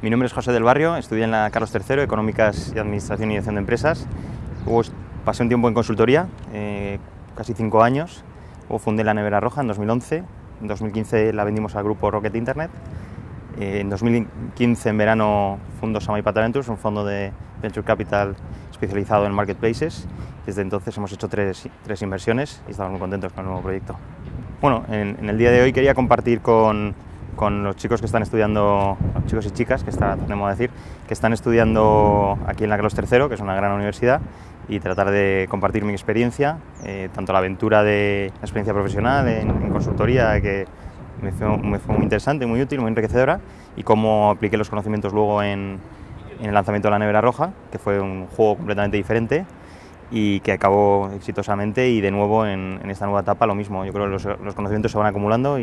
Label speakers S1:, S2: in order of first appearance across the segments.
S1: Mi nombre es José del Barrio, estudié en la Carlos III, Económicas y Administración y Dirección de Empresas. Luego pasé un tiempo en consultoría, eh, casi cinco años. Luego fundé la Nevera Roja en 2011. En 2015 la vendimos al grupo Rocket Internet. Eh, en 2015, en verano, fundo Samay Ventures, un fondo de Venture Capital especializado en marketplaces. Desde entonces hemos hecho tres, tres inversiones y estamos muy contentos con el nuevo proyecto. Bueno, en, en el día de hoy quería compartir con, con los chicos que están estudiando, chicos y chicas, que está, decir, que están estudiando aquí en la Carlos III, que es una gran universidad, y tratar de compartir mi experiencia, eh, tanto la aventura de la experiencia profesional en, consultoría, que me fue, muy interesante, muy útil, muy enriquecedora, y cómo apliqué los conocimientos luego en, el lanzamiento de la Nevera Roja, que fue un juego completamente diferente, y que acabó exitosamente y de nuevo en, esta nueva etapa lo mismo. Yo creo que los, los conocimientos se van acumulando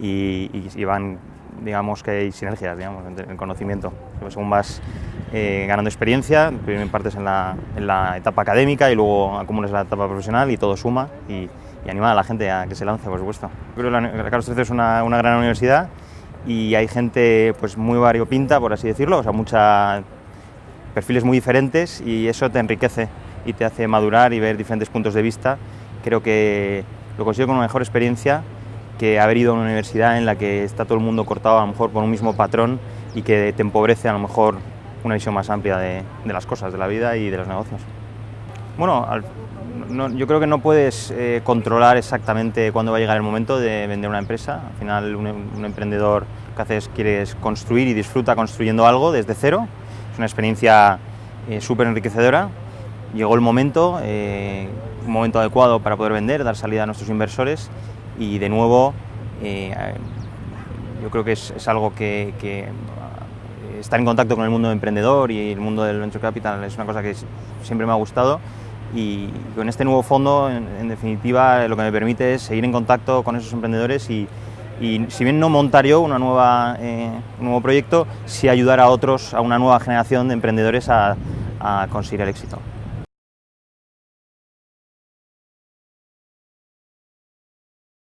S1: y, van, digamos que hay sinergias, digamos, en el conocimiento. Según vas eh, ganando experiencia, primero partes en la, en la, etapa académica y luego acumulas la etapa profesional y todo suma y, y anima a la gente a que se lance, por supuesto. Creo que la, Carlos III es una, una, gran universidad y hay gente pues muy variopinta, por así decirlo, o sea, mucha, perfiles muy diferentes y eso te enriquece y te hace madurar y ver diferentes puntos de vista. Creo que lo consigo con una mejor experiencia que haber ido a una universidad en la que está todo el mundo cortado a lo mejor por un mismo patrón y que te empobrece a lo mejor una visión más amplia de, las cosas, de la vida y de los negocios. Bueno, yo creo que no puedes eh, controlar exactamente cuándo va a llegar el momento de vender una empresa. Al final un, emprendedor lo que hace es quiere construir y disfruta construyendo algo desde cero. Es una experiencia eh, súper enriquecedora. Llegó el momento, eh, un momento adecuado para poder vender, dar salida a nuestros inversores y de nuevo eh, yo creo que es, algo que, que, estar en contacto con el mundo emprendedor y el mundo del venture capital es una cosa que siempre me ha gustado y con este nuevo fondo en, definitiva lo que me permite es seguir en contacto con esos emprendedores y, y si bien no montar yo una nueva, eh, un nuevo proyecto, sí ayudar a otros, a una nueva generación de emprendedores a, a conseguir el éxito.